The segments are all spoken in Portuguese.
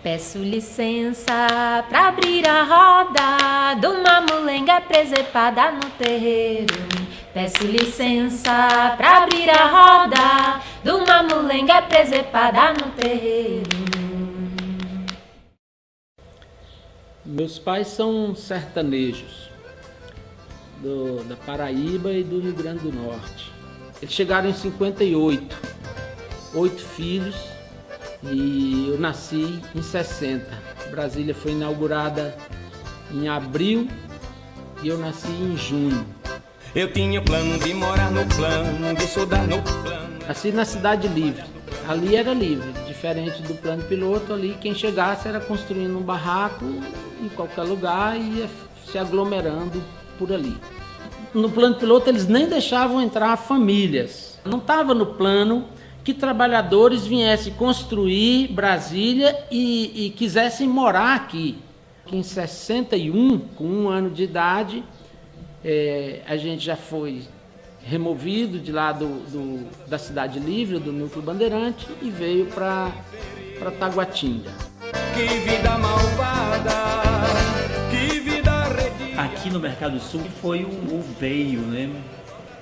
Peço licença pra abrir a roda de uma mulenga presepada no terreiro. Peço licença pra abrir a roda de uma mulenga presepada no terreiro. Meus pais são sertanejos do, da Paraíba e do Rio Grande do Norte. Eles chegaram em 58, oito filhos e eu nasci em 60. Brasília foi inaugurada em abril e eu nasci em junho. Eu tinha plano de morar no plano, de estudar no plano. Nasci na Cidade Livre. Ali era livre, diferente do plano piloto, ali quem chegasse era construindo um barraco em qualquer lugar e ia se aglomerando por ali. No plano piloto eles nem deixavam entrar famílias. Não estava no plano que trabalhadores viessem construir Brasília e, e quisessem morar aqui. Em 61, com um ano de idade, é, a gente já foi removido de lá do, do, da Cidade Livre, do Núcleo Bandeirante, e veio para Taguatinga. Que vida malvada, que vida Aqui no Mercado Sul foi o, o veio, né?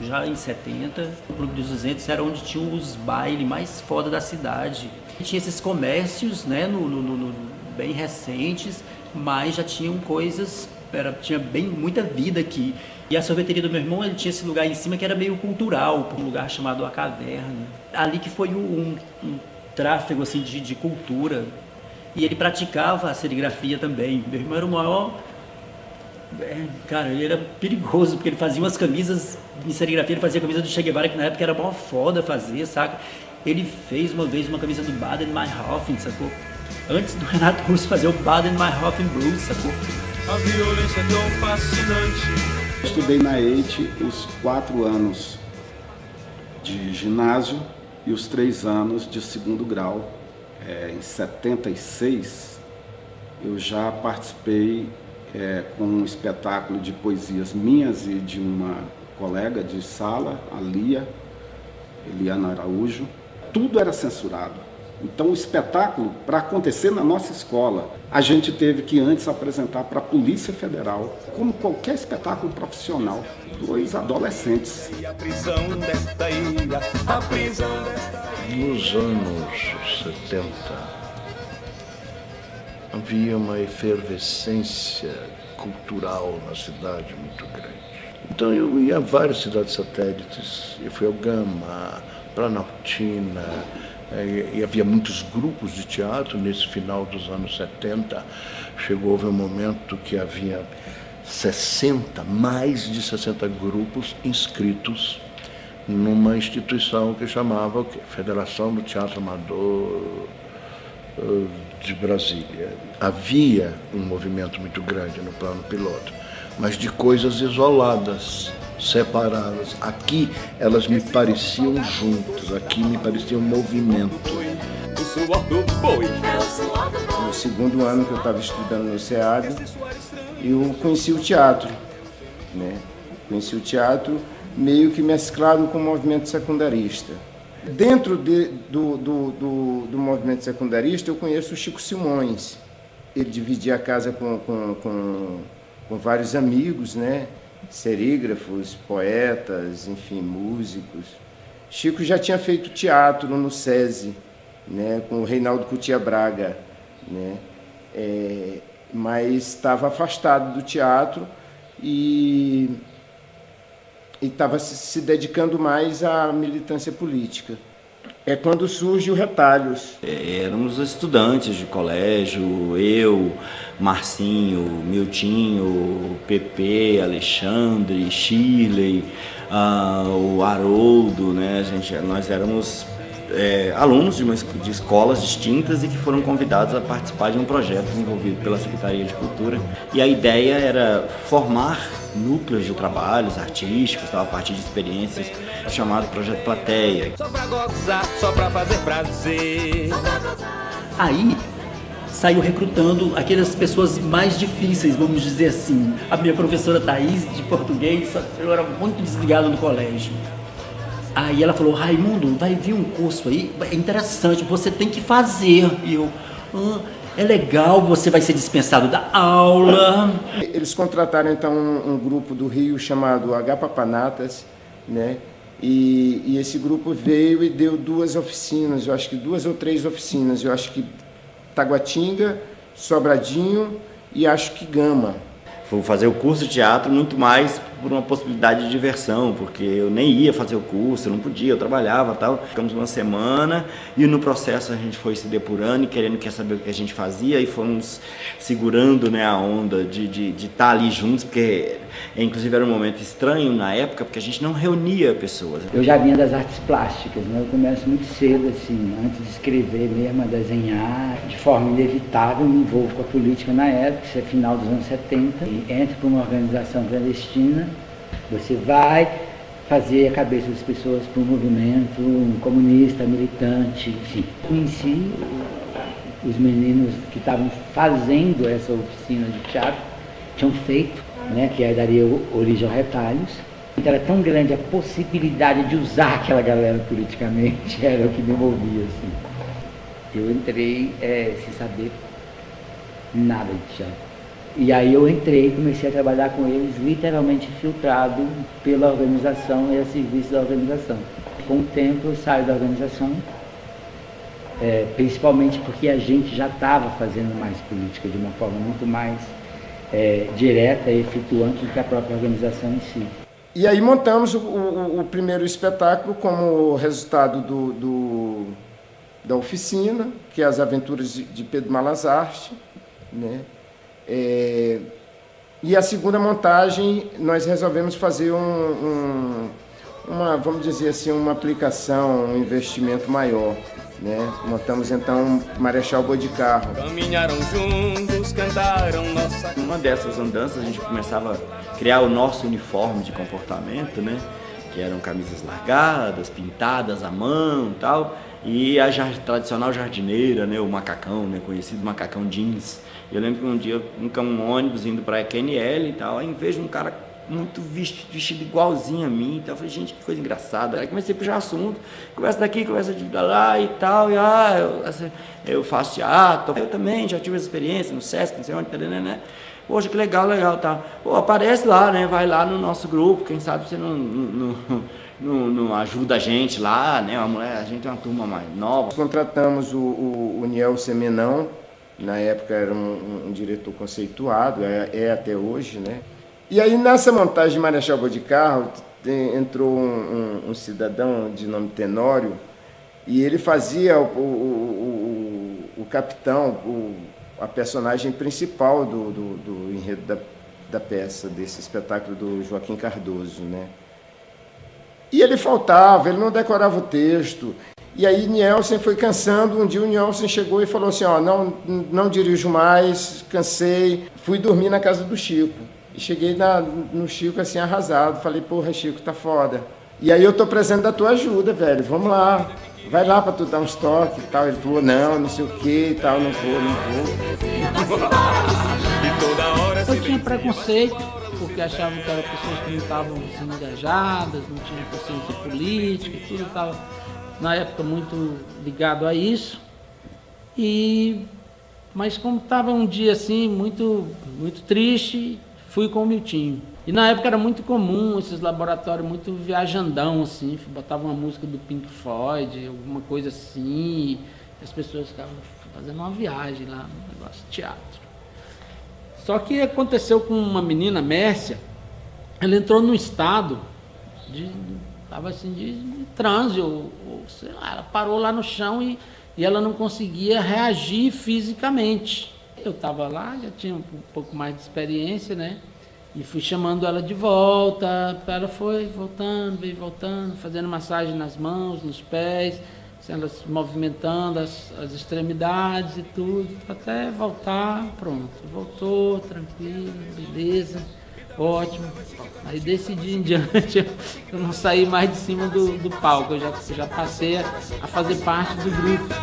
Já em 70, o Clube dos 200 era onde tinha os bailes mais foda da cidade. E tinha esses comércios, né, no, no, no, bem recentes, mas já tinham coisas, era, tinha bem muita vida aqui. E a sorveteria do meu irmão, ele tinha esse lugar em cima que era meio cultural, um lugar chamado A Caverna. Ali que foi um, um tráfego assim de, de cultura. E ele praticava a serigrafia também. Meu irmão era o maior cara, ele era perigoso, porque ele fazia umas camisas em serigrafia, ele fazia camisa do Che Guevara, que na época era mó foda fazer, saca? Ele fez uma vez uma camisa do Baden-Meinhofen, sacou? Antes do Renato Russo fazer o Baden-Meinhofen Blues, sacou? A violência é tão fascinante. Estudei na EIT os quatro anos de ginásio e os três anos de segundo grau. É, em 76, eu já participei é, com um espetáculo de poesias minhas e de uma colega de sala, a Lia, Eliana Araújo. Tudo era censurado. Então o espetáculo, para acontecer na nossa escola, a gente teve que antes apresentar para a Polícia Federal, como qualquer espetáculo profissional, dois adolescentes. Nos anos 70, havia uma efervescência cultural na cidade muito grande. Então eu ia a várias cidades satélites, eu fui ao Gama, Planaltina, eh, e havia muitos grupos de teatro nesse final dos anos 70. Chegou houve um momento que havia 60, mais de 60 grupos inscritos numa instituição que chamava? Federação do Teatro Amador eh, de Brasília. Havia um movimento muito grande no plano piloto, mas de coisas isoladas, separadas. Aqui elas me pareciam juntas, aqui me parecia um movimento. No segundo ano que eu estava estudando no SEAD, eu conheci o teatro. Né? Conheci o teatro meio que mesclado com o movimento secundarista. Dentro de, do, do, do, do, movimento secundarista, eu conheço o Chico Simões. Ele dividia a casa com, com, com, com vários amigos, né? serígrafos, poetas, enfim, músicos. Chico já tinha feito teatro no SESI, né? com o Reinaldo Cutia Braga, né? É, mas estava afastado do teatro e e estava se dedicando mais à militância política. É quando surge o Retalhos. É, éramos estudantes de colégio, eu, Marcinho, Miltinho, Pepe, Alexandre, Shirley, uh, o Haroldo, né? Gente, nós éramos é, alunos de, uma, de escolas distintas e que foram convidados a participar de um projeto desenvolvido pela Secretaria de Cultura. E a ideia era formar núcleos de trabalhos artísticos, a partir de experiências, chamado Projeto Plateia. Só pra gozar, só pra fazer prazer. Aí saiu recrutando aquelas pessoas mais difíceis, vamos dizer assim. A minha professora Thaís, de português, eu era muito desligado no colégio. Aí ela falou, Raimundo, vai vir um curso aí, é interessante, você tem que fazer. E eu, ah, é legal, você vai ser dispensado da aula. Eles contrataram então um, um grupo do Rio chamado H Papanatas, né? E, e, esse grupo veio e deu duas oficinas, eu acho que duas ou três oficinas, eu acho que Taguatinga, Sobradinho e acho que Gama. Vou fazer o curso de teatro muito mais por uma possibilidade de diversão, porque eu nem ia fazer o curso, eu não podia, eu trabalhava tal. Ficamos uma semana e no processo a gente foi se depurando e querendo quer saber o que a gente fazia e fomos segurando né, a onda de estar de, de tá ali juntos, porque inclusive era um momento estranho na época, porque a gente não reunia pessoas. Eu já vinha das artes plásticas, né? eu começo muito cedo, assim, antes de escrever mesmo, a desenhar, de forma inevitável, me envolvo com a política na época, isso é final dos anos 70, e entro para uma organização clandestina, você vai fazer a cabeça das pessoas para um movimento comunista, militante, enfim. Conheci os meninos que estavam fazendo essa oficina de teatro, tinham feito né, que aí daria origem ao retalhos. Então era tão grande a possibilidade de usar aquela galera politicamente, era o que me movia. Assim. Eu entrei é, sem saber nada de teatro. E aí eu entrei comecei a trabalhar com eles, literalmente filtrado pela organização e a serviço da organização. Com o tempo eu saio da organização, é, principalmente porque a gente já estava fazendo mais política de uma forma muito mais é, direta e efetuante do que a própria organização em si. E aí montamos o, o, o primeiro espetáculo como resultado do, do, da oficina, que é as aventuras de Pedro Malazarte. Né? É, e a segunda montagem, nós resolvemos fazer um, um, uma, vamos dizer assim, uma aplicação, um investimento maior. Né? Montamos então Marechal Boi de Carro. Caminharam juntos, cantaram nossa. Uma dessas andanças a gente começava a criar o nosso uniforme de comportamento, né? Que eram camisas largadas, pintadas à mão, tal, e a tradicional jardineira, né? O macacão, né? Conhecido macacão jeans. Eu lembro que um dia um, um ônibus indo para QNL e tal, aí vejo um cara muito vestido, vestido igualzinho a mim. Então eu falei, gente, que coisa engraçada. Aí comecei a puxar assunto, conversa daqui, conversa de lá e tal. E ah, eu, assim, eu faço teatro. Eu também já tive essa experiência no Sesc, não sei onde, né, né? Poxa, que legal, legal, tá. Pô, aparece lá, né? Vai lá no nosso grupo, quem sabe você não, não, não, não ajuda a gente lá, né? Mulher, a gente é uma turma mais nova. Contratamos o, o, o Niel Semenão, na época era um, um diretor conceituado, é, é até hoje, né? E aí nessa montagem de Marechal Carro entrou um, um, um, cidadão de nome Tenório e ele fazia o, o, o, o capitão, a personagem principal do, do, do enredo da, da, peça, desse espetáculo do Joaquim Cardoso. Né? E ele faltava, ele não decorava o texto. E aí Nielsen foi cansando, um dia o Nielsen chegou e falou assim, ó, não, não dirijo mais, cansei, fui dormir na casa do Chico. E cheguei na, no Chico assim arrasado, falei, porra, Chico, tá foda. E aí eu tô precisando da tua ajuda, velho, vamos lá. Vai lá pra tu dar uns toques e tal. Ele falou, não, não sei o que e tal, não vou, não vou. Eu tinha preconceito, porque achavam que eram pessoas que não estavam sendo engajadas, não tinham consciência política, tudo estava na época muito ligado a isso. E mas como estava um dia assim muito muito triste, fui com o Miltinho. E na época era muito comum esses laboratórios muito viajandão, assim, botava uma música do Pink Floyd, alguma coisa assim, as pessoas ficavam fazendo uma viagem lá, um negócio de teatro. Só que aconteceu com uma menina, Mércia, ela entrou num estado de. Estava assim, de, de transe, ou, ou, sei lá, ela parou lá no chão e, e ela não conseguia reagir fisicamente eu estava lá, já tinha um pouco mais de experiência, né? E fui chamando ela de volta, ela foi voltando, veio voltando, fazendo massagem nas mãos, nos pés, ela se movimentando as, as extremidades e tudo, até voltar, pronto. Voltou, tranquilo, beleza. Ótimo. Aí desse dia em diante eu não saí mais de cima do, do palco, eu já, já passei a, a fazer parte do grupo.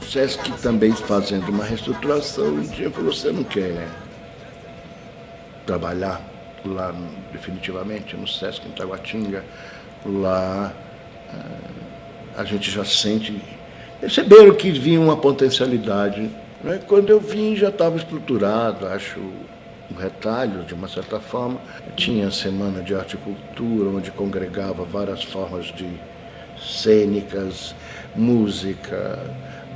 O Sesc também fazendo uma reestruturação, um dia falou, você não quer trabalhar lá definitivamente no Sesc em Taguatinga, lá eh, a gente já sente perceberam que vinha uma potencialidade. Né? Quando eu vim já estava estruturado, acho um retalho, de uma certa forma. Tinha a Semana de Arte e Cultura, onde congregava várias formas de cênicas, música,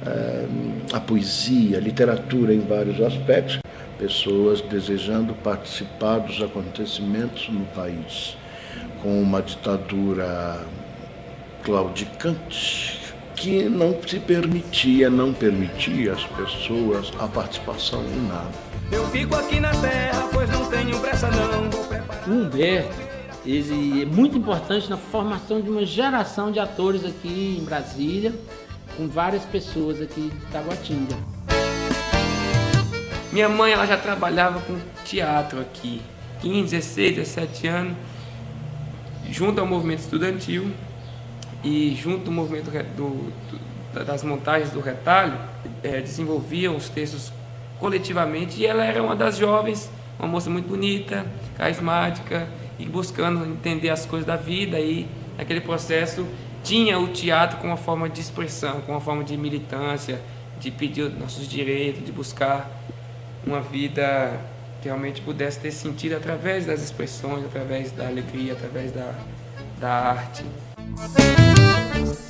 é, a poesia, a literatura em vários aspectos, pessoas desejando participar dos acontecimentos no país, com uma ditadura claudicante que não se permitia, não permitia às pessoas a participação em nada. Eu fico aqui na terra, pois não tenho pressa não. O Humberto, ele é muito importante na formação de uma geração de atores aqui em Brasília, com várias pessoas aqui de Taguatinga. Minha mãe ela já trabalhava com teatro aqui, 15, 16, 17 anos, junto ao movimento estudantil e junto ao movimento do, do, das montagens do retalho, é, desenvolviam os textos coletivamente e ela era uma das jovens, uma moça muito bonita, carismática e buscando entender as coisas da vida e naquele processo tinha o teatro como uma forma de expressão, como uma forma de militância, de pedir nossos direitos, de buscar uma vida que realmente pudesse ter sentido através das expressões, através da alegria, através da, da arte.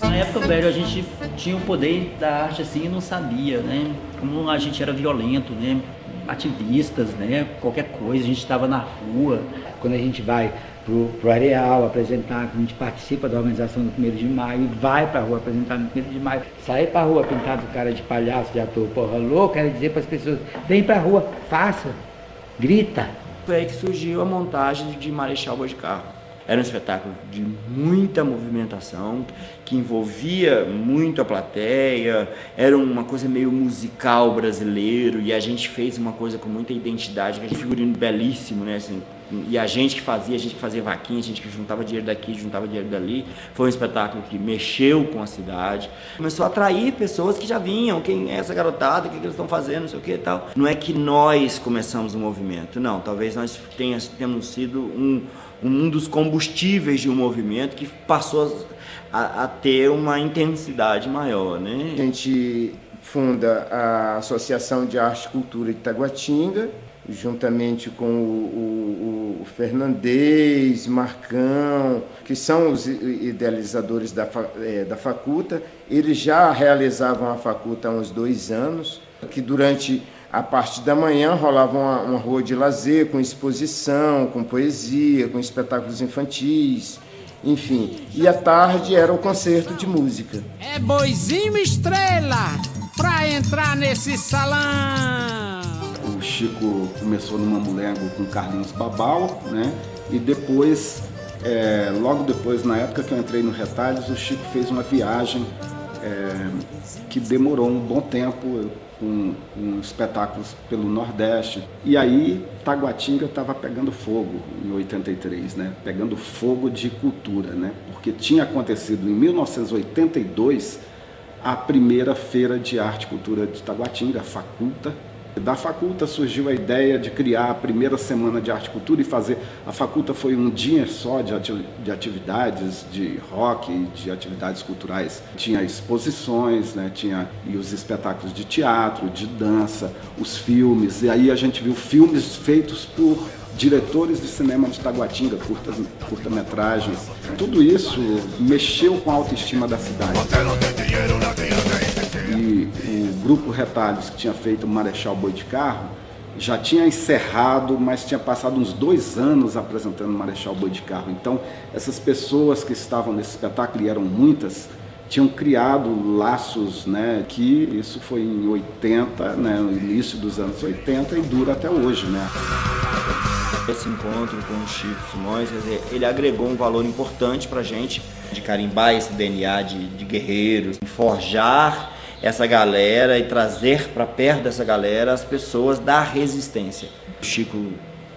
Na época, velho, a gente tinha o poder da arte assim e não sabia, né? Como a gente era violento, né? Ativistas, né? Qualquer coisa, a gente estava na rua. Quando a gente vai pro, pro Areal apresentar, quando a gente participa da organização do 1 de maio, vai pra rua apresentar no 1 de maio, sair pra rua pintado cara de palhaço, de ator, porra louco, quer dizer para as pessoas, vem pra rua, faça, grita. Foi aí que surgiu a montagem de Marechal Boa de Carro era um espetáculo de muita movimentação, que envolvia muito a plateia, era uma coisa meio musical brasileiro, e a gente fez uma coisa com muita identidade, um figurino belíssimo, né? Assim, e a gente que fazia, a gente que fazia vaquinha, a gente que juntava dinheiro daqui, juntava dinheiro dali. Foi um espetáculo que mexeu com a cidade. Começou a atrair pessoas que já vinham, quem é essa garotada, o que, eles estão fazendo, não sei o que e tal. Não é que nós começamos o movimento, não. Talvez nós tenhamos sido um, um dos combustíveis de um movimento que passou a, a ter uma intensidade maior, né? A gente funda a Associação de Arte e Cultura de Taguatinga, juntamente com o, o, o Fernandez, Marcão, que são os idealizadores da, é, da faculta. Eles já realizavam a faculta há uns dois anos, que durante a parte da manhã rolava uma, uma rua de lazer com exposição, com poesia, com espetáculos infantis, enfim. E à tarde era o concerto de música. É boizinho estrela pra entrar nesse salão. O Chico começou no Mamulengo com Carlinhos Babal, né? E depois, é, logo depois, na época que eu entrei no Retalhos, o Chico fez uma viagem é, que demorou um bom tempo com, com, espetáculos pelo Nordeste. E aí Taguatinga estava pegando fogo em 83, né? Pegando fogo de cultura, né? Porque tinha acontecido em 1982 a primeira feira de arte e cultura de Taguatinga, a Faculta, da Faculta surgiu a ideia de criar a primeira semana de arte e cultura e fazer. A Faculta foi um dia só de, de atividades de rock, de atividades culturais. Tinha exposições, né? tinha e os espetáculos de teatro, de dança, os filmes. E aí a gente viu filmes feitos por diretores de cinema de Taguatinga, curta-metragens. Curta Tudo isso mexeu com a autoestima da cidade. E o grupo Retalhos, que tinha feito o Marechal Boi de Carro, já tinha encerrado, mas tinha passado uns dois anos apresentando o Marechal Boi de Carro. Então, essas pessoas que estavam nesse espetáculo, e eram muitas, tinham criado laços, né, que isso foi em 80, né, no início dos anos 80 e dura até hoje, né. Esse encontro com o Chico Simões, ele agregou um valor importante para a gente, de carimbar esse DNA de, de guerreiros, forjar essa galera e trazer para perto dessa galera as pessoas da resistência. O Chico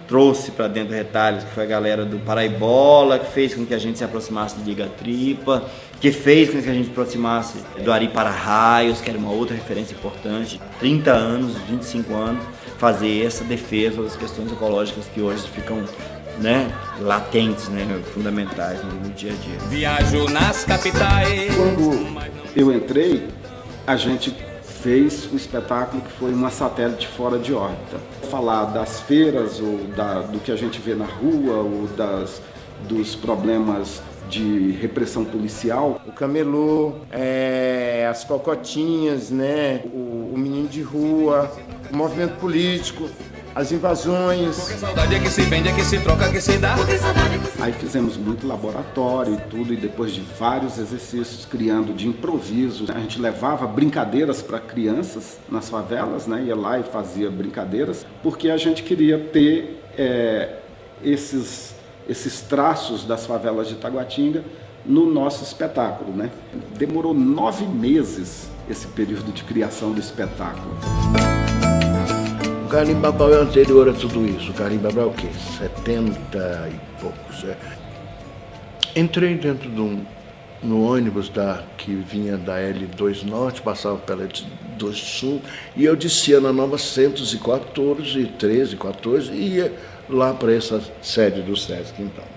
trouxe para dentro do Retalhos, que foi a galera do Paraibola, que fez com que a gente se aproximasse de Liga Tripa, que fez com que a gente se aproximasse do Ari para Raios, que era uma outra referência importante. 30 anos, 25 anos, fazer essa defesa das questões ecológicas que hoje ficam né, latentes, né, fundamentais no dia a dia. Viajo nas capitais. Quando eu entrei, a gente fez um espetáculo que foi uma satélite fora de órbita. Falar das feiras, ou da, do que a gente vê na rua, ou das, dos problemas de repressão policial. O camelô, é, as cocotinhas, né? O, o menino de rua, o movimento político, as invasões. Porque saudade é que se vende, é que se troca, é que se dá. Aí fizemos muito laboratório e tudo, e depois de vários exercícios criando de improviso, a gente levava brincadeiras para crianças nas favelas, né? ia lá e fazia brincadeiras, porque a gente queria ter é, esses, esses traços das favelas de Taguatinga no nosso espetáculo. Né? Demorou nove meses esse período de criação do espetáculo. Carlinhos Babal é anterior a tudo isso. O Carlinhos Babal é o quê? 70 e poucos. É. Entrei dentro de um, no ônibus da, que vinha da L2 Norte, passava pela L2 Sul, e eu descia na nova 114, 13, 14, e ia lá para essa sede do Sesc, então.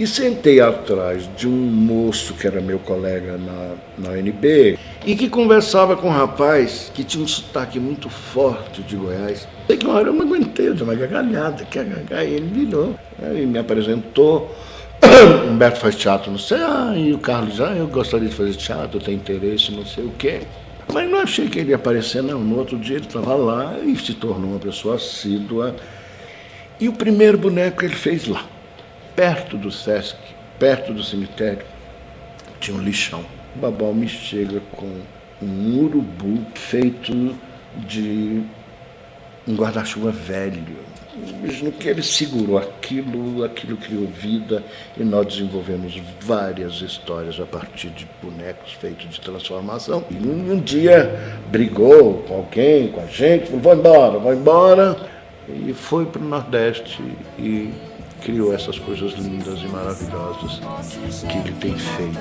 E sentei atrás de um moço que era meu colega na, na UNB e que conversava com um rapaz que tinha um sotaque muito forte de Goiás. Sei que uma hora eu não aguentei, eu dei uma gargalhada, que aí ele virou, aí me apresentou. Humberto faz teatro, não sei, ah, e o Carlos, ah, eu gostaria de fazer teatro, eu tenho interesse, não sei o quê. Mas não achei que ele ia aparecer, não. No outro dia ele estava lá e se tornou uma pessoa assídua. E o primeiro boneco ele fez lá perto do Sesc, perto do cemitério, tinha um lixão. O Babal me chega com um urubu feito de um guarda-chuva velho. No que ele segurou aquilo, aquilo criou vida e nós desenvolvemos várias histórias a partir de bonecos feitos de transformação. E um, dia brigou com alguém, com a gente, falou, vou embora, vou embora. E foi para o Nordeste e criou essas coisas lindas e maravilhosas que ele tem feito.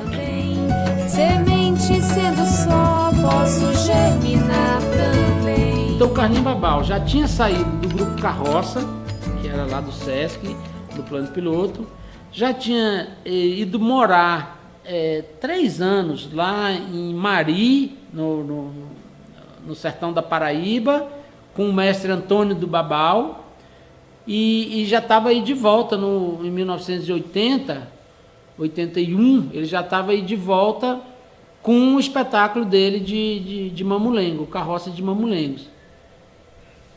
Semente sendo só, posso germinar também. Então o Carlinhos Babal já tinha saído do grupo Carroça, que era lá do Sesc, do plano piloto, já tinha eh, ido morar eh, três anos lá em Mari, no, no, no sertão da Paraíba, com o mestre Antônio do Babal, e, e já estava aí de volta no, em 1980, 81, ele já estava aí de volta com o espetáculo dele de, de, de Mamulengo, Carroça de Mamulengos.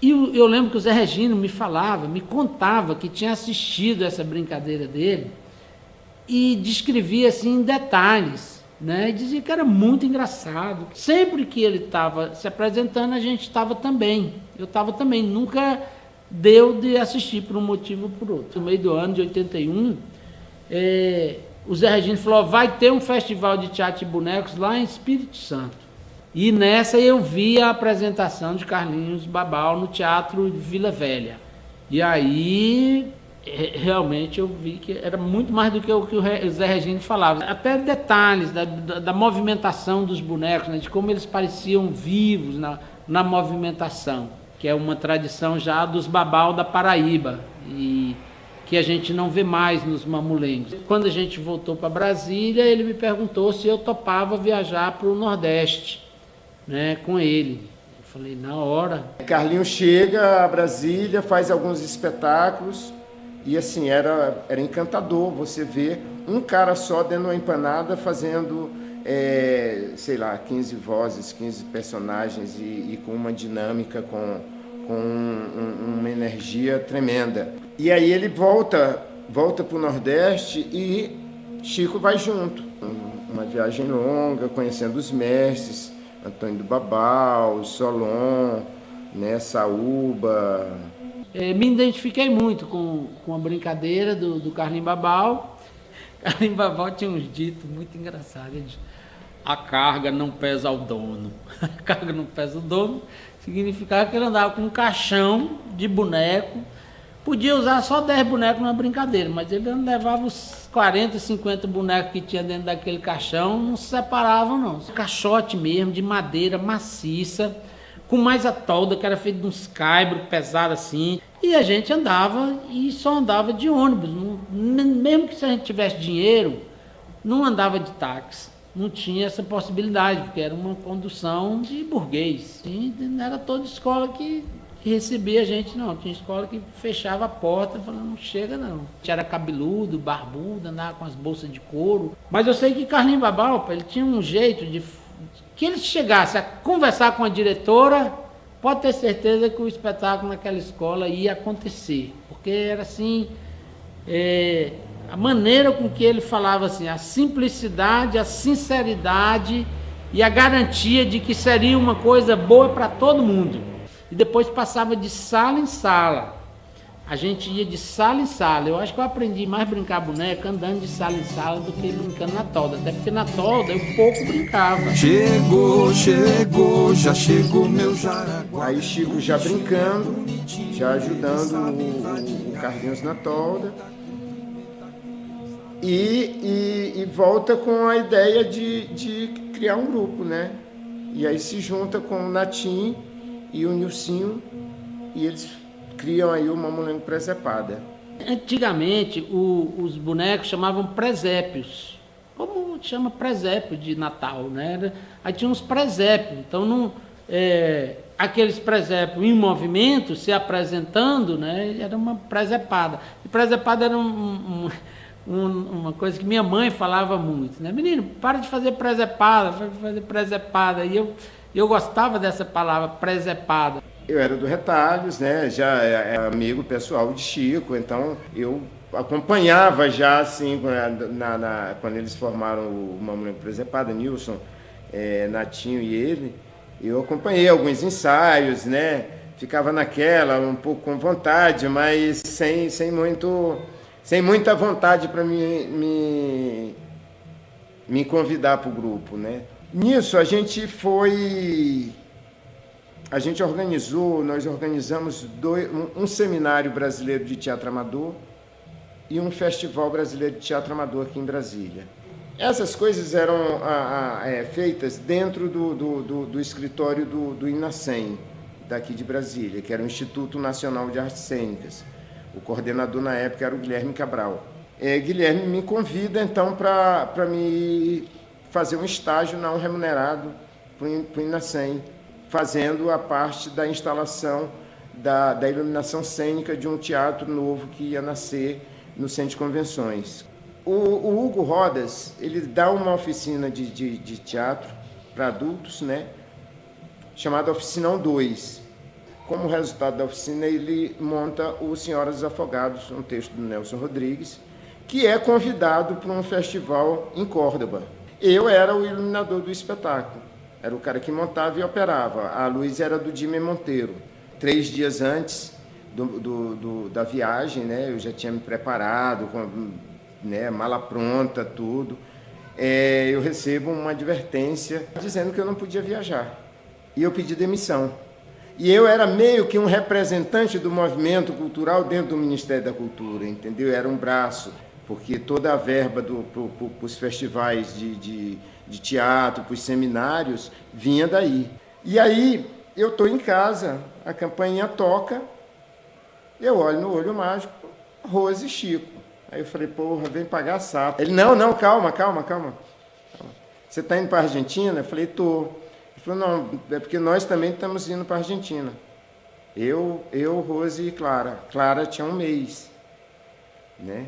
E eu, eu lembro que o Zé Regino me falava, me contava que tinha assistido essa brincadeira dele e descrevia assim em detalhes, né? E dizia que era muito engraçado. Sempre que ele estava se apresentando, a gente estava também. Eu estava também, nunca deu de assistir por um motivo ou por outro. No meio do ano de 81, é, o Zé Regino falou: vai ter um festival de teatro de bonecos lá em Espírito Santo. E nessa eu vi a apresentação de Carlinhos Babal no Teatro Vila Velha. E aí realmente eu vi que era muito mais do que o que o Zé Regino falava. Até detalhes da, da, da movimentação dos bonecos, né, de como eles pareciam vivos na, na movimentação que é uma tradição já dos babau da Paraíba e que a gente não vê mais nos mamulengos. Quando a gente voltou para Brasília, ele me perguntou se eu topava viajar para o Nordeste, né, com ele. Eu falei, na hora. Carlinho chega a Brasília, faz alguns espetáculos e assim, era, era encantador você ver um cara só dentro de uma empanada fazendo é, sei lá, 15 vozes, 15 personagens e, e com uma dinâmica, com, com um, uma energia tremenda. E aí ele volta, volta para o Nordeste e Chico vai junto. Uma viagem longa, conhecendo os mestres, Antônio do Babal, Solon, né, Saúba. É, me identifiquei muito com, com a brincadeira do, do Carlinhos Babal. Carlinhos Babal tinha uns ditos muito engraçados a carga não pesa ao dono. A carga não pesa ao dono significava que ele andava com um caixão de boneco. Podia usar só 10 bonecos numa brincadeira, mas ele levava os 40, 50 bonecos que tinha dentro daquele caixão, não se separavam não. Caixote mesmo, de madeira maciça, com mais a tolda, que era feito de uns caibros pesados assim. E a gente andava e só andava de ônibus. Mesmo que se a gente tivesse dinheiro, não andava de táxi não tinha essa possibilidade, porque era uma condução de burguês. E não era toda escola que, recebia a gente, não. Tinha escola que fechava a porta falando, não chega não. Era cabeludo, barbudo, andava com as bolsas de couro. Mas eu sei que Carlinhos Babalpa, ele tinha um jeito de... Que ele chegasse a conversar com a diretora, pode ter certeza que o espetáculo naquela escola ia acontecer. Porque era assim... É, a maneira com que ele falava assim, a simplicidade, a sinceridade e a garantia de que seria uma coisa boa para todo mundo. E depois passava de sala em sala. A gente ia de sala em sala. Eu acho que eu aprendi mais brincar boneca andando de sala em sala do que brincando na tolda. Até porque na tolda eu pouco brincava. Chegou, chegou, já chegou meu jaraguá. Aí Chico já brincando, já ajudando o, o Carlinhos na tolda e, e, e, volta com a ideia de, de criar um grupo, né? E aí se junta com o Natim e o Nilcinho e eles criam aí uma Mamulengo Presepada. Antigamente o, os bonecos chamavam presépios, como chama presépio de Natal, né? Aí tinha uns presépios, então não, é, aqueles presépios em movimento se apresentando, né? Era uma presepada. E presepada era um, um um, uma coisa que minha mãe falava muito, né? Menino, para de fazer presepada, para de fazer presepada. E eu, eu gostava dessa palavra, presepada. Eu era do Retalhos, né? Já é, é amigo pessoal de Chico, então eu acompanhava já assim na, na, quando eeles formaram o Mamãe Presepada, Nilson, é, Natinho e ele. Eu acompanhei alguns ensaios, né? Ficava naquela, um pouco com vontade, mas sem, sem muito sem muita vontade para me, me, me convidar para o grupo. Né? Nisso a gente foi. A gente organizou, nós organizamos dois, um, um seminário brasileiro de teatro amador e um festival brasileiro de teatro amador aqui em Brasília. Essas coisas eram a, a, é, feitas dentro do, do, do, do escritório do, do INACEM, daqui de Brasília, que era o Instituto Nacional de Artes Cênicas. O coordenador na época era o Guilherme Cabral. É, Guilherme me convida então para me fazer um estágio não remunerado para o Inacem, fazendo a parte da instalação da, da iluminação cênica de um teatro novo que ia nascer no Centro de Convenções. O, o Hugo Rodas, ele dá uma oficina de, de, de teatro para adultos, né? chamada Oficinão 2. Como resultado da oficina, ele monta o Senhoras dos Afogados, um texto do Nelson Rodrigues, que é convidado para um festival em Córdoba. Eu era o iluminador do espetáculo, era o cara que montava e operava. A luz era do Jimmy Monteiro. Três dias antes do, do, do, da viagem, né, eu já tinha me preparado, com né, mala pronta, tudo. É, eu recebo uma advertência dizendo que eu não podia viajar. E eu pedi demissão. E eu era meio que um representante do movimento cultural dentro do Ministério da Cultura, entendeu? Eu era um braço, porque toda a verba para os festivais de, de, de teatro, para os seminários, vinha daí. E aí eu estou em casa, a campanha toca, eu olho no olho mágico, Rose e Chico. Aí eu falei, porra, vem pagar sapo. Ele, não, não, calma, calma, calma. Você está indo para a Argentina? Eu falei, estou. Ele falou, não, é porque nós também estamos indo para a Argentina. Eu, eu, Rose e Clara. Clara tinha um mês. Né?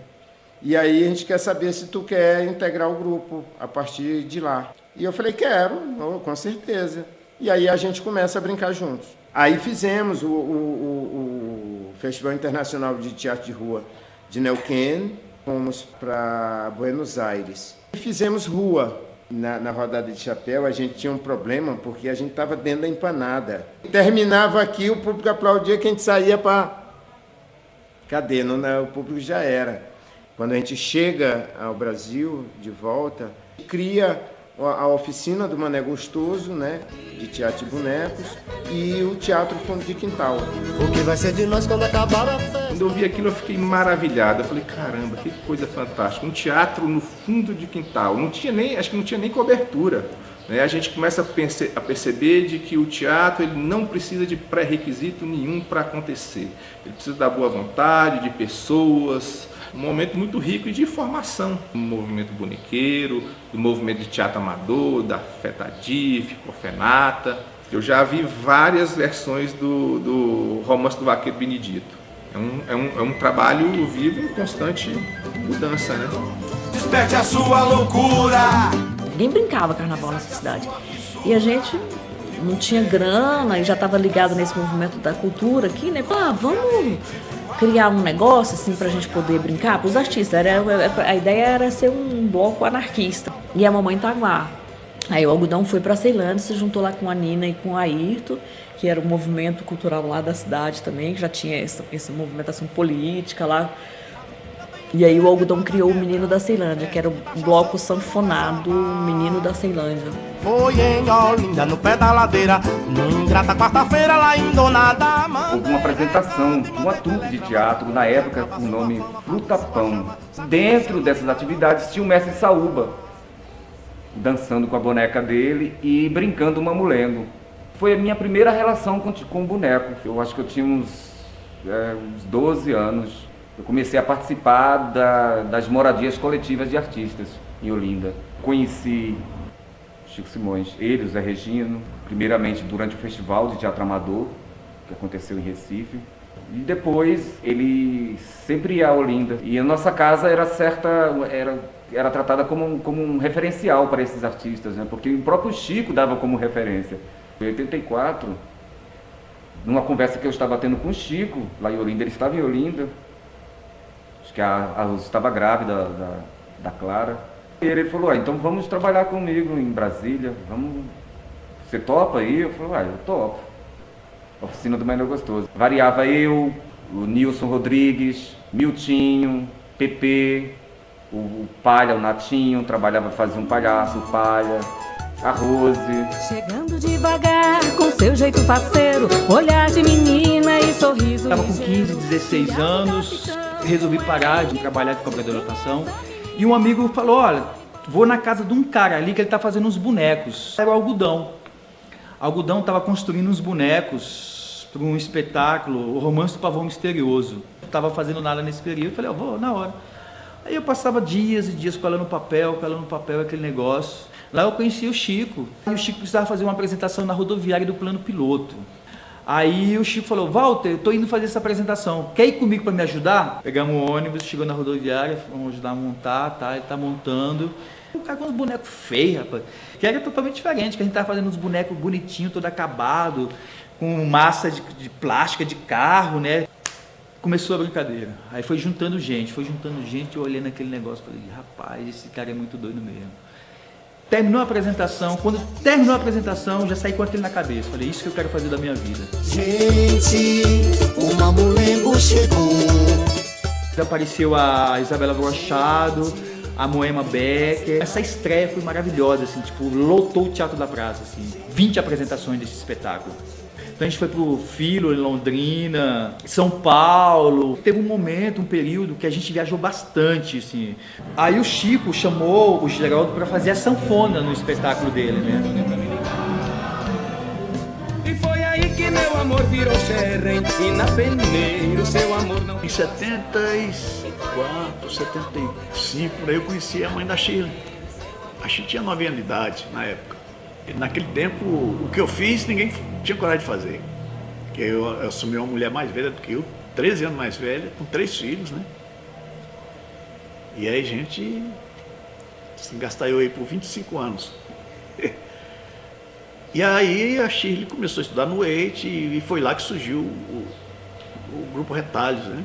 E aí a gente quer saber se tu quer integrar o grupo a partir de lá. E eu falei, quero, com certeza. E aí a gente começa a brincar juntos. Aí fizemos o, o, o, o Festival Internacional de Teatro de Rua de Neuquén, fomos para Buenos Aires. E fizemos rua, na, na, rodada de chapéu, a gente tinha um problema porque a gente estava dentro da empanada. Terminava aqui, o público aplaudia que a gente saía para. Cadê? Não, não, o público já era. Quando a gente chega ao Brasil de volta, cria a oficina do Mané Gostoso, né, de teatro de bonecos, e o Teatro Fundo de Quintal. O que vai ser de nós quando acabar a festa? Quando eu vi aquilo, eu fiquei maravilhado. Eu falei, caramba, que coisa fantástica. Um teatro no fundo de quintal. Não tinha nem, acho que não tinha nem cobertura. Né? A gente começa a, a perceber de que o teatro ele não precisa de pré-requisito nenhum para acontecer. Ele precisa da boa vontade, de pessoas, um momento muito rico de formação do movimento bonequeiro, do movimento de teatro amador, da Fetadif, Cofenata. Eu já vi várias versões do, do romance do Vaqueiro Benedito. É um, é, um, é um trabalho vivo em constante mudança, né? Desperte a sua loucura! Ninguém brincava carnaval nessa cidade. E a gente não tinha grana e já estava ligado nesse movimento da cultura aqui, né? Ah, vamos criar um negócio assim para a gente poder brincar para os artistas. Era, a ideia era ser um bloco anarquista. E a mamãe lá. Aí o algodão foi para Ceilândia, se juntou lá com a Nina e com a Ayrton, que era um movimento cultural lá da cidade também, que já tinha essa, essa movimentação política lá. E aí o algodão criou o Menino da Ceilândia, que era o bloco sanfonado Menino da Ceilândia. Foi em Olinda, no pé da ladeira, ingrata quarta-feira lá em Donada. Houve uma apresentação uma trupe de teatro, na época com o nome Fruta Pão. Dentro dessas atividades tinha o mestre Saúba, dançando com a boneca dele e brincando mamulengo. Foi a minha primeira relação com, com o boneco. Eu acho que eu tinha uns, é, uns 12 anos eu comecei a participar da, das moradias coletivas de artistas em Olinda. Conheci Chico Simões, ele, Zé Regino, primeiramente durante o Festival de Teatro Amador, que aconteceu em Recife. E depois ele sempre ia a Olinda. E a nossa casa era certa, era, era tratada como, como um referencial para esses artistas, né? porque o próprio Chico dava como referência. Em 84, numa conversa que eu estava tendo com o Chico, lá em Olinda, ele estava em Olinda, que a, a Rose estava grávida da, da Clara. E ele falou, ah, então vamos trabalhar comigo em Brasília, vamos... Você topa aí? Eu falei, ah, eu topo. Oficina do Menor Gostoso. Variava eu, o Nilson Rodrigues, Miltinho, Pepe, o, o Palha, o Natinho, trabalhava, fazia um palhaço, o Palha, a Rose. Chegando devagar, com seu jeito faceiro, olhar de menina e sorriso. Estava com 15, 16 anos, resolvi parar de trabalhar de cobrador de lotação. E um amigo falou, olha, vou na casa de um cara ali que ele está fazendo uns bonecos. Era o algodão. O algodão estava construindo uns bonecos para um espetáculo, o Romance do Pavão Misterioso. Não estava fazendo nada nesse período, falei, eu vou na hora. Aí eu passava dias e dias colando papel, colando papel, aquele negócio. Lá eu conheci o Chico. E o Chico precisava fazer uma apresentação na rodoviária do plano piloto. Aí o Chico falou, Walter, eu tô indo fazer essa apresentação, quer ir comigo para me ajudar? Pegamos o ônibus, chegou na rodoviária, vamos ajudar a montar, tá? Ele tá montando. O cara com uns bonecos feios, rapaz. Que era totalmente diferente, que a gente tava fazendo uns bonecos bonitinhos, todo acabado, com massa de, de plástica de carro, né? Começou a brincadeira. Aí foi juntando gente, foi juntando gente, eu olhando aquele negócio, falei, rapaz, esse cara é muito doido mesmo. Terminou a apresentação, quando terminou a apresentação, já saí com aquilo na cabeça. Falei, isso que eu quero fazer da minha vida. Gente, o mamulengo chegou. Apareceu a Isabela Brochado, a Moema Becker. Essa estreia foi maravilhosa, assim, tipo, lotou o Teatro da Praça, assim. 20 apresentações desse espetáculo. Então a gente foi pro Filo, em Londrina, São Paulo. Teve um momento, um período que a gente viajou bastante, assim. Aí o Chico chamou o Geraldo para fazer a sanfona no espetáculo dele, né? E foi aí que meu amor virou xerém e na peneiro seu amor não... Em 74, 75, eu conheci a mãe da Sheila. A Sheila tinha 9 anos de idade na época. Naquele tempo, o que eu fiz, ninguém tinha coragem de fazer. Porque eu, eu assumi uma mulher mais velha do que eu, 13 anos mais velha, com três filhos, né? E aí a gente se gastou aí por 25 anos. e aí a Shirley começou a estudar no EIT e foi lá que surgiu o, o grupo Retalhos, né?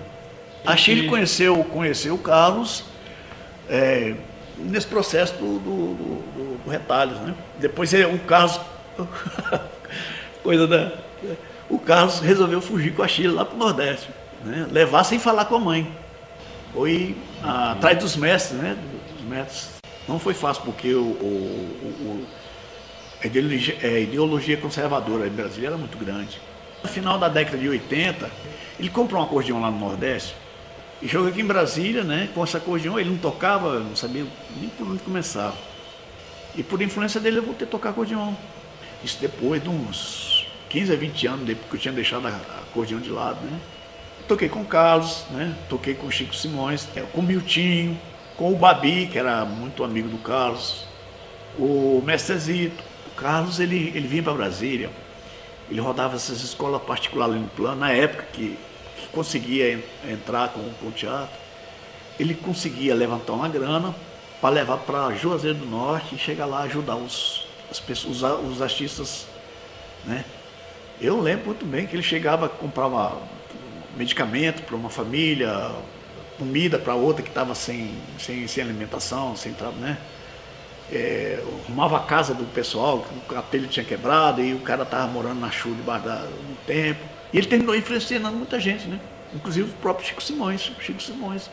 A Shirley conheceu, conheceu o Carlos é, nesse processo do, do, do, do Retalhos, né? Depois é, o Carlos, coisa da, o Carlos resolveu fugir com a Chile lá para o Nordeste, né? levar sem falar com a mãe. Foi atrás dos mestres, né? Dos mestres. Não foi fácil porque o, o, o a, ideologia, a ideologia conservadora em Brasília era muito grande. No final da década de 80, ele comprou um acordeão lá no Nordeste jogou aqui em Brasília, né? Com esse acordeão, ele não tocava, não sabia nem por onde começar. E por influência dele eu voltei a tocar acordeão. Isso depois de uns 15 a 20 anos, depois que eu tinha deixado a acordeão de lado, né? toquei com o Carlos, né? toquei com o Chico Simões, com o Miltinho, com o Babi, que era muito amigo do Carlos, o Mestrezito. O Carlos, ele, ele vinha para Brasília, ele rodava essas escolas particulares no plano, na época que conseguia en, entrar com, com o teatro, ele conseguia levantar uma grana para levar para Juazeiro do Norte e chegar lá ajudar os, as pessoas, os, os artistas, né? Eu lembro muito bem que ele chegava, comprava medicamento para uma família, comida para outra que estava sem, sem, sem alimentação, sem né? É, arrumava a casa do pessoal, o capelho tinha quebrado e o cara estava morando na chuva debaixo da, tempo. E ele terminou influenciando muita gente, né? Inclusive o próprio Chico Simões, Chico Simões.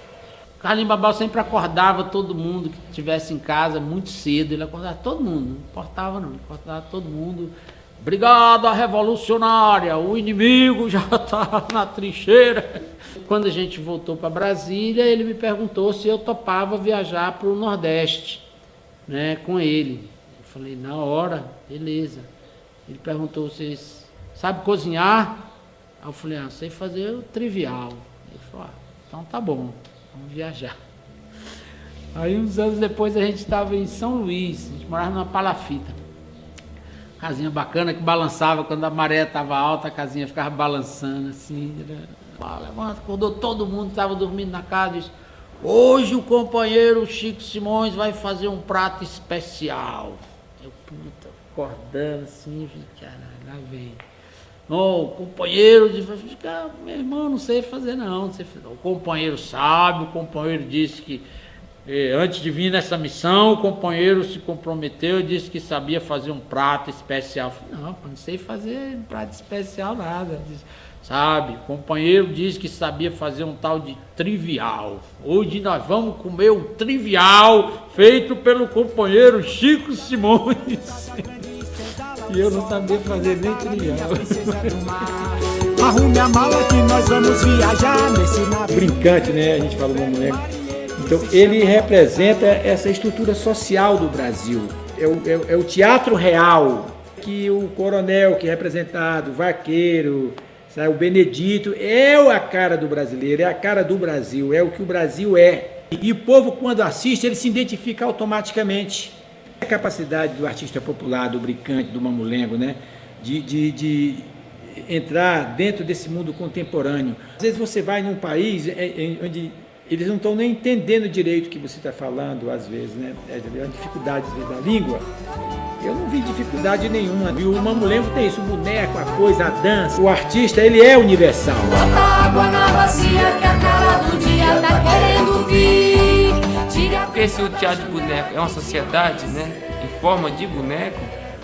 Carlinhos Babal sempre acordava todo mundo que estivesse em casa muito cedo, ele acordava todo mundo, não importava não, acordava todo mundo. Brigada revolucionária, o inimigo já está na trincheira. Quando a gente voltou para Brasília, ele me perguntou se eu topava viajar para o Nordeste, né, com ele. Eu falei, na hora, beleza. Ele perguntou, vocês sabe cozinhar? Aí eu falei, ah, sei fazer o trivial. Ele falou, ah, então tá bom, vamos viajar. Aí uns anos depois a gente estava em São Luís, a gente morava numa palafita casinha bacana que balançava quando a maré estava alta, a casinha ficava balançando assim. Ah, levanta, acordou todo mundo, estava dormindo na casa, disse, hoje o companheiro Chico Simões vai fazer um prato especial. Eu, puta, acordando assim, caralho, lá vem. O companheiro disse, ah, meu irmão, não sei fazer não, não sei fazer. O companheiro sabe, o companheiro disse que antes de vir nessa missão, o companheiro se comprometeu e disse que sabia fazer um prato especial. falei, não, não sei fazer um prato especial nada. Disse, sabe, o companheiro disse que sabia fazer um tal de trivial. Hoje nós vamos comer um trivial feito pelo companheiro Chico Simões. e eu não sabia fazer nem trivial. Arrume a mala que nós vamos viajar nesse navio. Brincante, né? A gente fala uma mulher então, ele representa essa estrutura social do Brasil. É o, é, é o teatro real que o coronel que é representado, o vaqueiro, sabe, o Benedito, é a cara do brasileiro, é a cara do Brasil, é o que o Brasil é. E o povo, quando assiste, ele se identifica automaticamente. A capacidade do artista popular, do brincante, do mamulengo, né? de, de, de entrar dentro desse mundo contemporâneo. Às vezes você vai num país é, é, onde eles não estão nem entendendo direito o que você está falando, às vezes, né? É uma dificuldade da língua. Eu não vi dificuldade nenhuma. E o mamulengo tem isso, o boneco, a coisa, a dança. O artista, ele é universal. Bota água na bacia que a Se o teatro de boneco é uma sociedade, né? Em forma de boneco,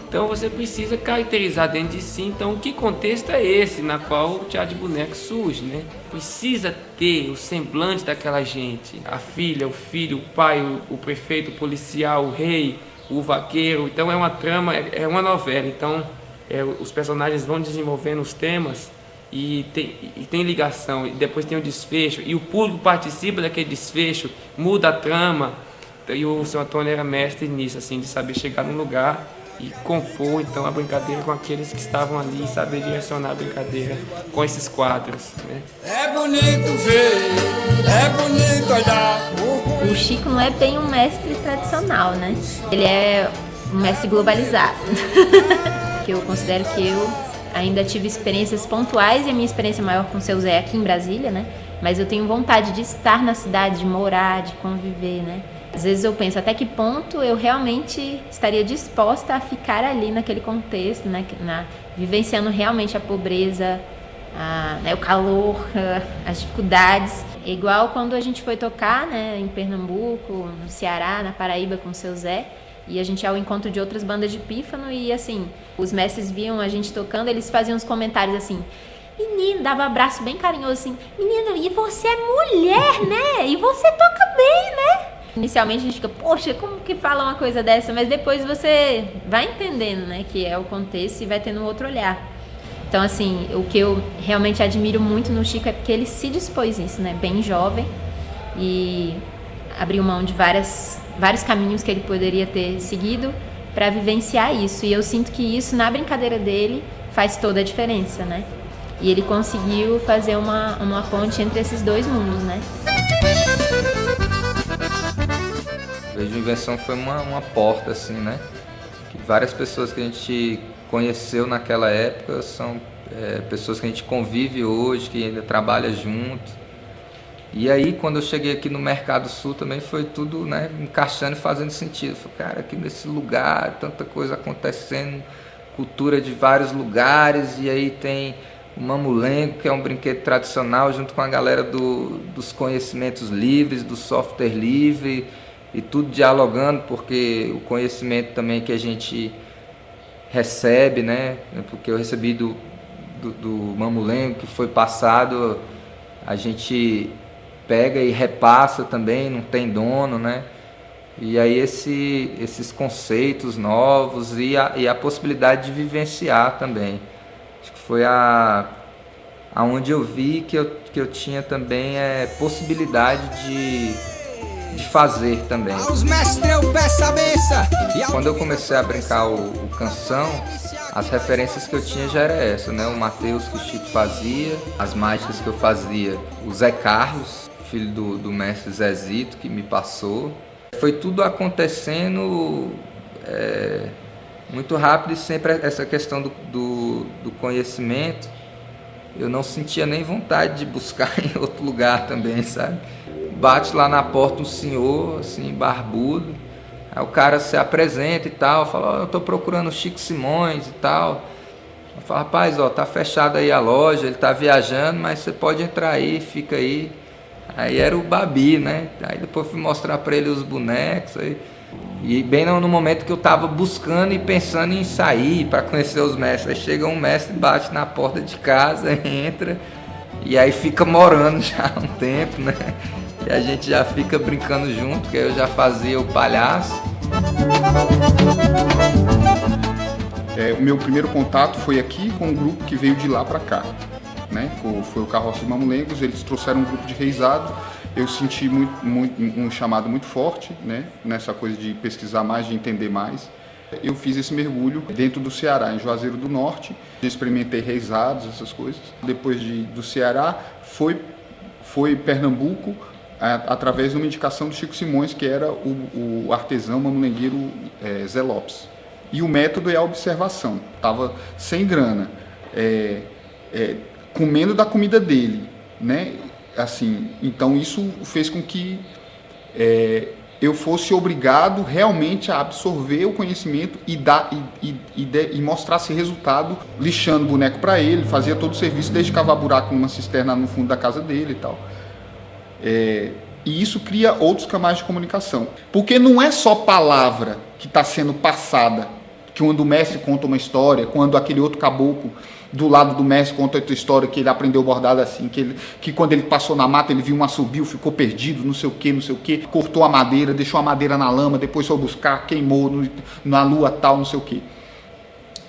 então você precisa caracterizar dentro de si, então que contexto é esse na qual o teatro de boneco surge, né? Precisa ter o semblante daquela gente, a filha, o filho, o pai, o, o prefeito, o policial, o rei, o vaqueiro. Então é uma trama, é, é uma novela. Então é, os personagens vão desenvolvendo os temas e tem, e tem ligação, e depois tem o desfecho, e o público participa daquele desfecho, muda a trama. E o seu Antônio era mestre nisso, assim, de saber chegar num lugar e compor então a brincadeira com aqueles que estavam ali e saber direcionar a brincadeira com esses quadros. Né? É bonito ver, é bonito olhar. O Chico não é bem um mestre tradicional, né? Ele é um mestre globalizado. que eu considero que eu ainda tive experiências pontuais e a minha experiência maior com o seu Zé aqui em Brasília, né? Mas eu tenho vontade de estar na cidade, de morar, de conviver, né? Às vezes eu penso até que ponto eu realmente estaria disposta a ficar ali naquele contexto, né, na, vivenciando realmente a pobreza, a, né, o calor, as dificuldades. É igual quando a gente foi tocar né, em Pernambuco, no Ceará, na Paraíba com o seu Zé, e a gente ia ao encontro de outras bandas de pífano e assim, os mestres viam a gente tocando, eles faziam uns comentários assim, menino, dava um abraço bem carinhoso assim, menino, e você é mulher, né? E você toca bem? Inicialmente a gente fica, poxa, como que fala uma coisa dessa? Mas depois você vai entendendo, né, que é o contexto e vai tendo um outro olhar. Então, assim, o que eu realmente admiro muito no Chico é porque ele se dispôs isso, né, bem jovem e abriu mão de várias, vários caminhos que ele poderia ter seguido para vivenciar isso. E eu sinto que isso, na brincadeira dele, faz toda a diferença, né? E ele conseguiu fazer uma, uma ponte entre esses dois mundos, né? Invenção foi uma, uma porta, assim, né? Que várias pessoas que a gente conheceu naquela época são é, pessoas que a gente convive hoje, que ainda trabalha junto. E aí, quando eu cheguei aqui no Mercado Sul, também foi tudo né, encaixando e fazendo sentido. Falei, cara, aqui nesse lugar, tanta coisa acontecendo, cultura de vários lugares, e aí tem o Mamulengo, que é um brinquedo tradicional, junto com a galera do, dos conhecimentos livres, do software livre, e tudo dialogando, porque o conhecimento também que a gente recebe, né? Porque eu recebi do, do, do Mamulengo, que foi passado, a gente pega e repassa também, não tem dono, né? E aí esse, esses conceitos novos e a, e a possibilidade de vivenciar também. Acho que foi a aonde eu vi que eu, que eu tinha também é, possibilidade de, de fazer também. Quando eu comecei a brincar o, o canção, as referências que eu tinha já era essa, né? O Mateus que o Chico fazia, as mágicas que eu fazia, o Zé Carlos, filho do, do mestre Zezito, que me passou. Foi tudo acontecendo é, muito rápido e sempre essa questão do, do, do conhecimento. Eu não sentia nem vontade de buscar em outro lugar também, sabe? Bate lá na porta um senhor, assim, barbudo. Aí o cara se apresenta e tal, fala, oh, eu tô procurando o Chico Simões e tal. Eu falo, rapaz, ó, tá fechada aí a loja, ele tá viajando, mas você pode entrar aí, fica aí. Aí era o Babi, né? Aí depois fui mostrar para ele os bonecos. Aí, e bem no, momento que eu tava buscando e pensando em sair para conhecer os mestres. Aí chega um mestre, bate na porta de casa, entra e aí fica morando já um tempo, né? E a gente já fica brincando junto, que eu já fazia o palhaço. É, o meu primeiro contato foi aqui com um grupo que veio de lá para cá né? Foi o Carroça de Mamulengos, eles trouxeram um grupo de reizado. Eu senti muito, muito, um chamado muito forte, né? Nessa coisa de pesquisar mais, de entender mais. Eu fiz esse mergulho dentro do Ceará, em Juazeiro do Norte. Experimentei reisados, essas coisas. Depois de, do Ceará, foi, foi Pernambuco, através de uma indicação do Chico Simões, que era o, o artesão mamulengueiro é, Zé Lopes. E o método é a observação. Estava sem grana. É, é, comendo da comida dele, né? Assim, então isso fez com que é, eu fosse obrigado realmente a absorver o conhecimento e dar e, e, e, e mostrasse resultado, lixando boneco para ele, fazia todo o serviço, desde cavar buraco numa cisterna no fundo da casa dele e tal. É, e isso cria outros canais de comunicação. Porque não é só palavra que está sendo passada, que quando o mestre conta uma história, quando aquele outro caboclo do lado do mestre conta outra história que ele aprendeu bordado assim, que, ele, que quando ele passou na mata ele viu um assobio, ficou perdido, não sei o que, não sei o que, cortou a madeira, deixou a madeira na lama, depois foi buscar, queimou no, na lua tal, não sei o que.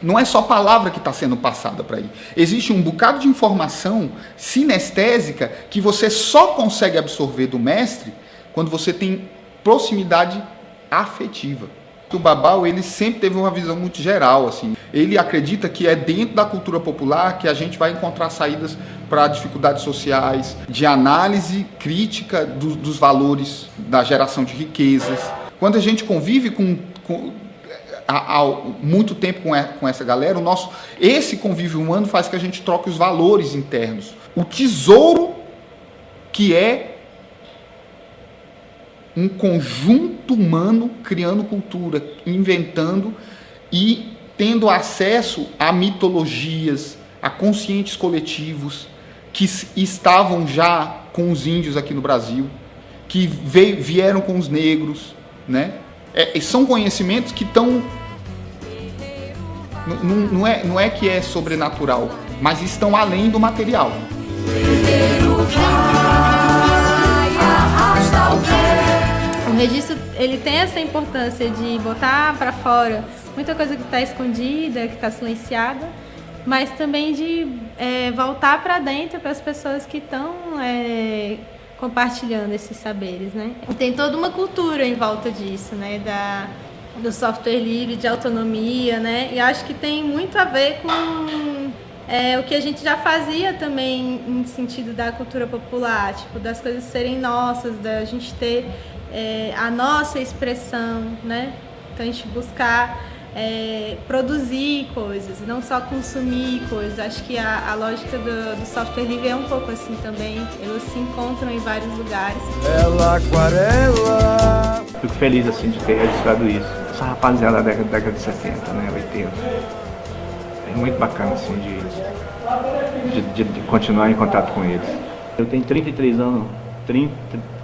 Não é só palavra que está sendo passada para aí. Existe um bocado de informação sinestésica que você só consegue absorver do mestre quando você tem proximidade afetiva o Babal ele sempre teve uma visão muito geral assim. Ele acredita que é dentro da cultura popular que a gente vai encontrar saídas para dificuldades sociais, de análise crítica do, dos valores da geração de riquezas. Quando a gente convive com, com há, há, muito tempo com, com essa galera, o nosso esse convívio humano faz que a gente troque os valores internos. O tesouro que é um conjunto humano criando cultura, inventando e tendo acesso a mitologias, a conscientes coletivos que estavam já com os índios aqui no Brasil, que veio, vieram com os negros, né? É, são conhecimentos que estão não, não, é, não é que é sobrenatural, mas estão além do material. o registro ele tem essa importância de botar para fora muita coisa que está escondida, que está silenciada, mas também de é, voltar para dentro para as pessoas que estão é, compartilhando esses saberes, né? Tem toda uma cultura em volta disso, né? Da, do software livre, de autonomia, né? E acho que tem muito a ver com é, o que a gente já fazia também em sentido da cultura popular, tipo, das coisas serem nossas, da gente ter é, a nossa expressão, né? Então a gente buscar é, produzir coisas, não só consumir coisas. Acho que a, a lógica do, do, software livre é um pouco assim também. Elas se encontram em vários lugares. Ela aquarela. Fico feliz assim de ter registrado isso. Essa rapaziada da década, década de 70, né, 80. É muito bacana assim de, de, de, de continuar em contato com eles. Eu tenho 33 anos, 30,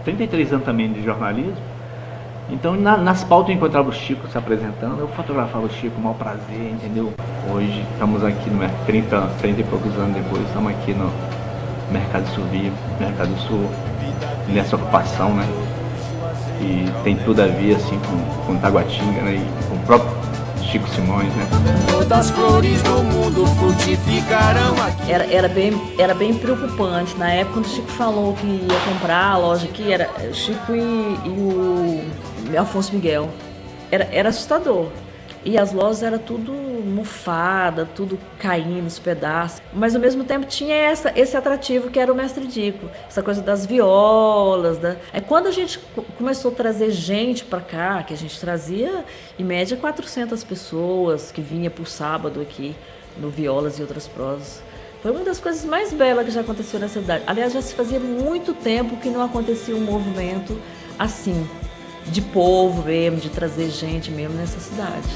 33 anos também de jornalismo então na, nas pautas eu encontrava o Chico se apresentando, eu fotografava o Chico, mal prazer, entendeu? Hoje estamos aqui no 30, 30 e poucos anos depois, estamos aqui no Mercado Sul Vivo, Mercado Sul, nessa ocupação, né? E tem tudo a ver assim com, com Taguatinga, né? E com o próprio Chico Simões, né? Todas as flores do mundo frutificarão aqui. Era, era, bem, era bem preocupante. Na época, quando o Chico falou que ia comprar a loja aqui, era Chico e, e o Alfonso Miguel. Era, era assustador. E as lojas era tudo mofada, tudo caindo os pedaços. Mas ao mesmo tempo tinha essa, esse atrativo que era o mestre Dico, essa coisa das violas. Da... Aí quando a gente começou a trazer gente para cá, que a gente trazia em média 400 pessoas que vinha por sábado aqui no Violas e outras prosas. Foi uma das coisas mais belas que já aconteceu na cidade. Aliás, já se fazia muito tempo que não acontecia um movimento assim de povo mesmo, de trazer gente mesmo nessa cidade.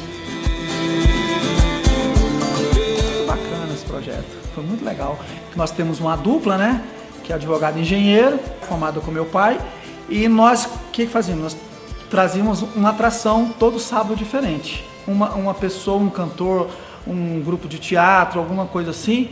Bacana esse projeto, foi muito legal. Nós temos uma dupla, né? Que é advogado e engenheiro, formado com meu pai. E nós, o que fazíamos? Nós trazíamos uma atração todo sábado diferente. Uma, uma pessoa, um cantor, um grupo de teatro, alguma coisa assim.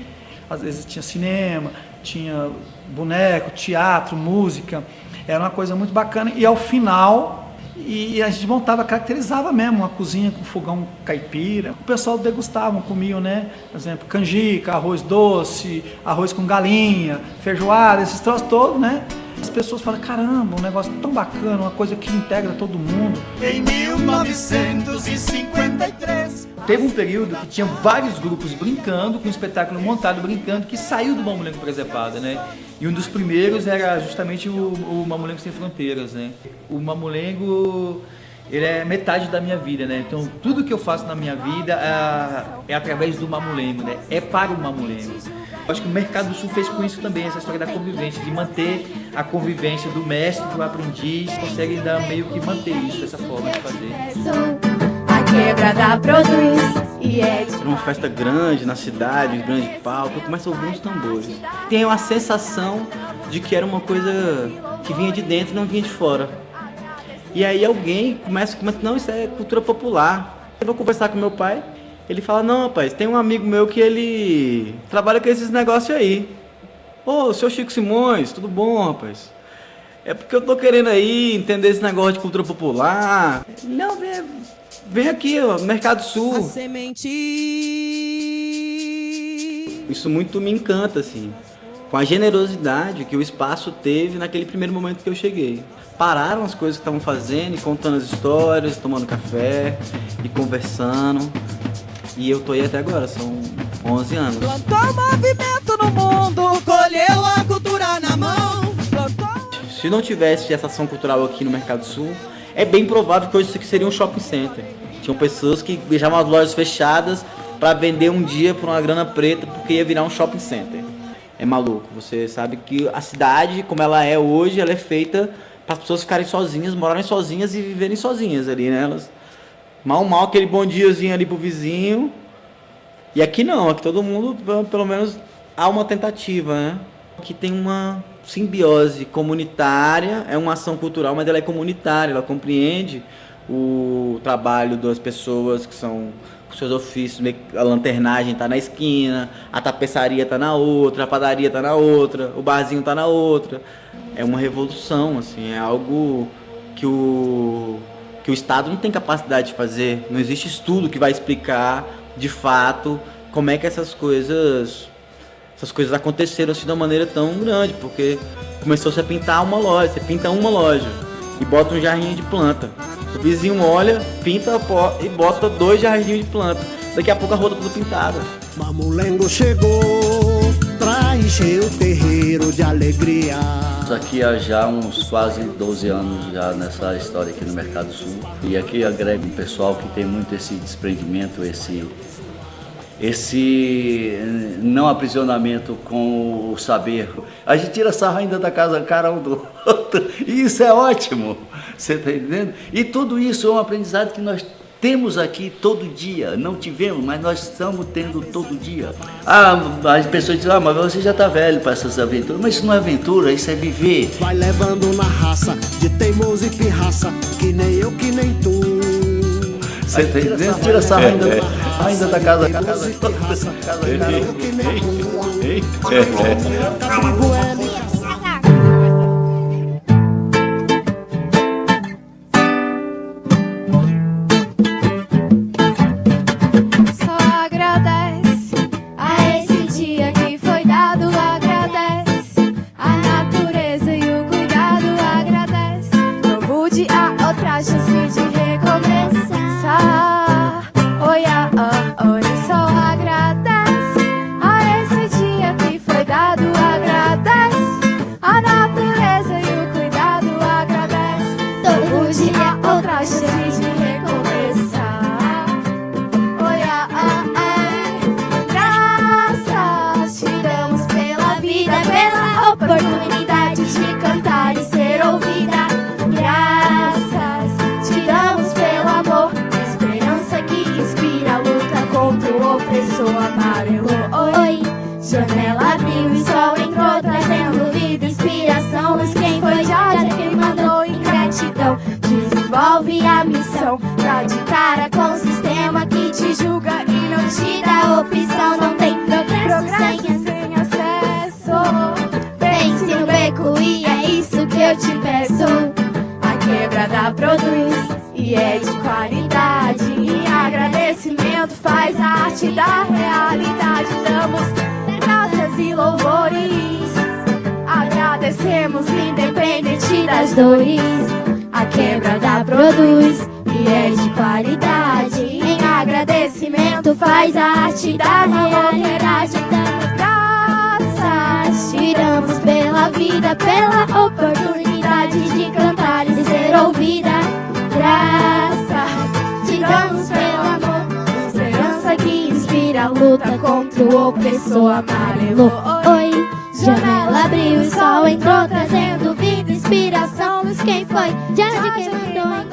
Às vezes tinha cinema, tinha boneco, teatro, música. Era uma coisa muito bacana. E ao final, e a gente montava, caracterizava mesmo uma cozinha com fogão caipira. O pessoal degustava, comiam, né? Por exemplo, canjica, arroz doce, arroz com galinha, feijoada, esses troços todos, né? As pessoas falam, caramba, um negócio tão bacana, uma coisa que integra todo mundo. Em 1953 Teve um período que tinha vários grupos brincando, com um espetáculo montado brincando, que saiu do Mamulengo Presepada, né? E um dos primeiros era justamente o, o Mamulengo Sem Fronteiras, né? O Mamulengo, ele é metade da minha vida, né? Então tudo que eu faço na minha vida é, é através do Mamulengo, né? É para o Mamulengo. Eu acho que o Mercado do Sul fez com isso também, essa história da convivência, de manter a convivência do mestre para o aprendiz, consegue dar meio que manter isso, essa forma de fazer quebrada produz e é uma festa grande na cidade, um grande palco, eu começo a ouvir uns tambores. Tenho a sensação de que era uma coisa que vinha de dentro e não vinha de fora. E aí alguém começa, começa não, isso é cultura popular. Eu vou conversar com meu pai, ele fala, não rapaz, tem um amigo meu que ele trabalha com esses negócios aí. Ô, oh, seu Chico Simões, tudo bom, rapaz? É porque eu tô querendo aí entender esse negócio de cultura popular. Não, vem, Vem aqui, ó, Mercado Sul. A semente. Isso muito me encanta, assim. Com a generosidade que o espaço teve naquele primeiro momento que eu cheguei. Pararam as coisas que estavam fazendo, e contando as histórias, tomando café e conversando. E eu tô aí até agora, são 11 anos. Plantou movimento no mundo, colheu a cultura na mão. Plantou... Se não tivesse essa ação cultural aqui no Mercado Sul, é bem provável que hoje isso aqui seria um shopping center. Tinham pessoas que deixavam as lojas fechadas para vender um dia por uma grana preta porque ia virar um shopping center. É maluco. Você sabe que a cidade, como ela é hoje, ela é feita para as pessoas ficarem sozinhas, morarem sozinhas e viverem sozinhas ali, né? Elas, mal, mal, aquele bom diazinho ali pro vizinho. E aqui não, aqui todo mundo, pelo menos, há uma tentativa, né? Aqui tem uma simbiose comunitária, é uma ação cultural, mas ela é comunitária, ela compreende o trabalho das pessoas que são com seus ofícios, a lanternagem está na esquina, a tapeçaria está na outra, a padaria está na outra, o barzinho está na outra. É uma revolução, assim, é algo que o, que o Estado não tem capacidade de fazer. Não existe estudo que vai explicar, de fato, como é que essas coisas essas coisas aconteceram assim de uma maneira tão grande, porque começou -se a pintar uma loja, você pinta uma loja e bota um jarrinho de planta. O vizinho olha, pinta e bota dois jardins de planta. daqui a pouco a rua tá tudo pintada. Mamulengo chegou pra encher o terreiro de alegria. Isso aqui há já uns quase 12 anos já nessa história aqui no Mercado Sul. E aqui agrega um pessoal que tem muito esse desprendimento, esse esse não aprisionamento com o saber. A gente tira sarro ainda da casa cara um do e isso é ótimo, você está entendendo? E tudo isso é um aprendizado que nós temos aqui todo dia, não tivemos, mas nós estamos tendo todo dia. Ah, as pessoas dizem, ah, mas você já está velho para essas aventuras. Mas isso não é aventura, isso é viver. Vai levando na raça de teimoso e pirraça, que nem eu, que nem tu. Você tá entendendo? Tira sarro ainda, É, é. ainda da casa. casa, casa, Só o opressor amarelo. Oi, janela abriu e sol entrou, trazendo vida, inspiração. Luz quem foi Jorge, quem mandou em gratidão. Desenvolve a missão pra de cara com o sistema que te julga e não te dá opção. Não tem progresso sem, sem acesso. Pense no beco e é isso que eu te peço. A quebrada produz e é de qualidade. E agradecimento faz a arte da realidade. Damos graças e louvores. Agradecemos independente das dores. A quebrada produz e é de qualidade. Em agradecimento faz a arte da realidade. Damos graças, tiramos pela vida, pela oportunidade de cantar e ser ouvida. Graças, a luta contra o opressor amarelo. Oi, janela abriu e sol entrou, trazendo vida, inspiração. Luz quem foi, já de quem mandou.